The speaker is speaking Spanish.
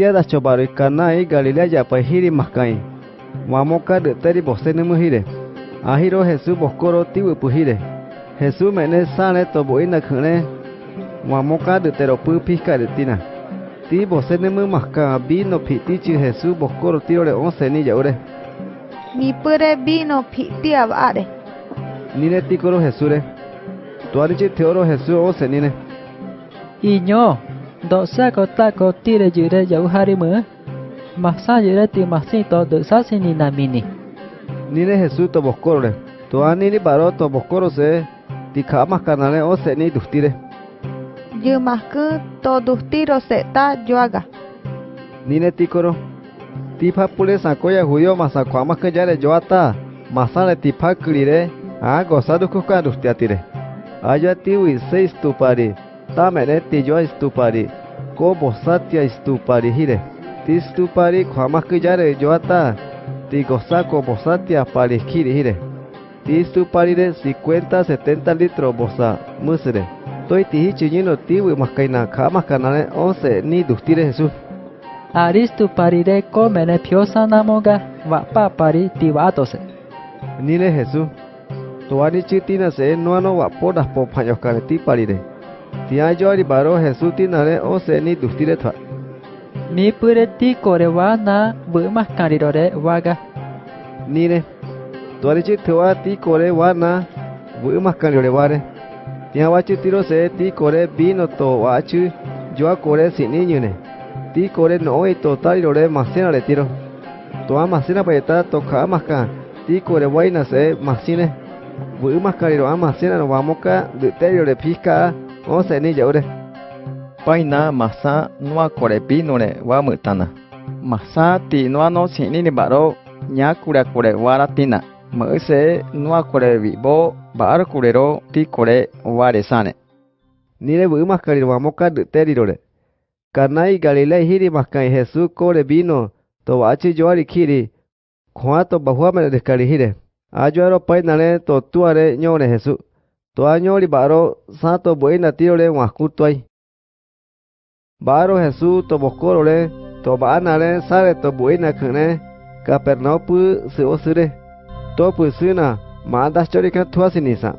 tiada chobaro kanai Galilea ya pa hiri maskai. Wamoka de teri bose ne muhire. Ahiro Jesús boscoro tibu puhire. Jesús mene sale to boina khane. Wamoka de tero pu pisca de tina. Ti bose ne mu maska vino piti chi Jesús boscoro tiro de once ni yaure. Mi pure vino piti abare. Nine tikoro Jesús re. Tuari chi teoro Jesús once nine. Iño, đó sẽ có ta có ti để giữ để dấu hari mưa mà sa giữ để tìm mà xin to được sa sinh ni nam mini ni để Jesus to bốc coro le to anh ni baro to bốc coro se ti khá mà cả nãy ô sẽ ni đủ ti le dư mà cứ to đủ ti rồi sẽ ta yoga ni để ti coro ti pháp pule sa koya huyo mà sa khóa mà cái giá để yoga ta. Mà sa để ti pháp kiri le à gosado kuka đủ ti ati le Ayati wi seis tu parir Tamene tijo estupari. Ko bosatia estupari hire. Ti stupari kwama kanyare joata. Ti goza ko bosatia pari kiri hire. Ti stupari de 50 70 litros bosa musre. Toi tihi chiñino tiwi maskaina kama kanale 11 ni dustire Jesús. Aristu parire ko mene piosa namoga wa pa pari tivatose. Nile Jesús. Tuani chitina se nuano wapodas po panyokare ti parire. Tia yo baro Jesús tinare 11 ni dustire twa. Mi pure ti kore wa na bu mascarirore waga. Nile. Tuani chitua ti kore wana bu maskariore ware. Tia wachi tiro se ti kore vino to wachu yo kore sini nyune. Ti kore no e to tarirore masena le tiro. Toa masena paeta to ka maska. Ti kore waina se masine. Bu maskariro amasena no wamoka de terio pisca 11 ni yaure. Paina masa nua kore pinore wa mutana. Masa ti nua no sini ni baro nya kure kure waratina. Mese nua kore vivo bar kurero ti kore ware sane. Nire bu maskari wamoka de terirore. Kanai Galilei hiri maskai Jesús kore vino to wachi yoari kiri. Kwa to bahua me descari hire. Ayoaro painale to tuare ñore Jesús. Tuañoli baro santo buena tiole huascutuay. Baro Jesús tomoscorole tomanale sare to buena kene kapernopu se osure. Topu sina mandas chorika tuasinisa.